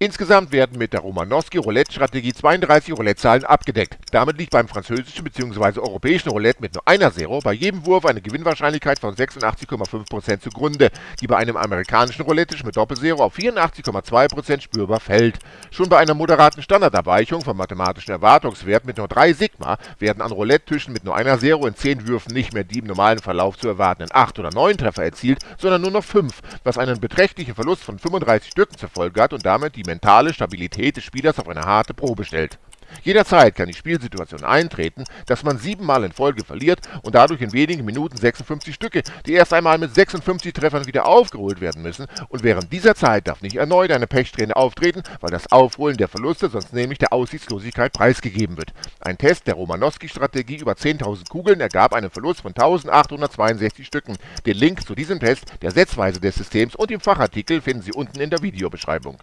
Insgesamt werden mit der Romanowski-Roulette-Strategie 32 Roulette-Zahlen abgedeckt. Damit liegt beim französischen bzw. europäischen Roulette mit nur einer Zero bei jedem Wurf eine Gewinnwahrscheinlichkeit von 86,5% zugrunde, die bei einem amerikanischen Roulette mit Doppelzero auf 84,2% spürbar fällt. Schon bei einer moderaten Standardabweichung vom mathematischen Erwartungswert mit nur 3 Sigma werden an Roulette-Tischen mit nur einer Zero in 10 Würfen nicht mehr die im normalen Verlauf zu erwartenden 8 oder 9 Treffer erzielt, sondern nur noch 5, was einen beträchtlichen Verlust von 35 Stücken zur Folge hat und damit die mentale Stabilität des Spielers auf eine harte Probe stellt. Jederzeit kann die Spielsituation eintreten, dass man siebenmal in Folge verliert und dadurch in wenigen Minuten 56 Stücke, die erst einmal mit 56 Treffern wieder aufgeholt werden müssen und während dieser Zeit darf nicht erneut eine Pechsträhne auftreten, weil das Aufholen der Verluste sonst nämlich der Aussichtslosigkeit preisgegeben wird. Ein Test der Romanowski-Strategie über 10.000 Kugeln ergab einen Verlust von 1.862 Stücken. Den Link zu diesem Test, der Setzweise des Systems und dem Fachartikel finden Sie unten in der Videobeschreibung.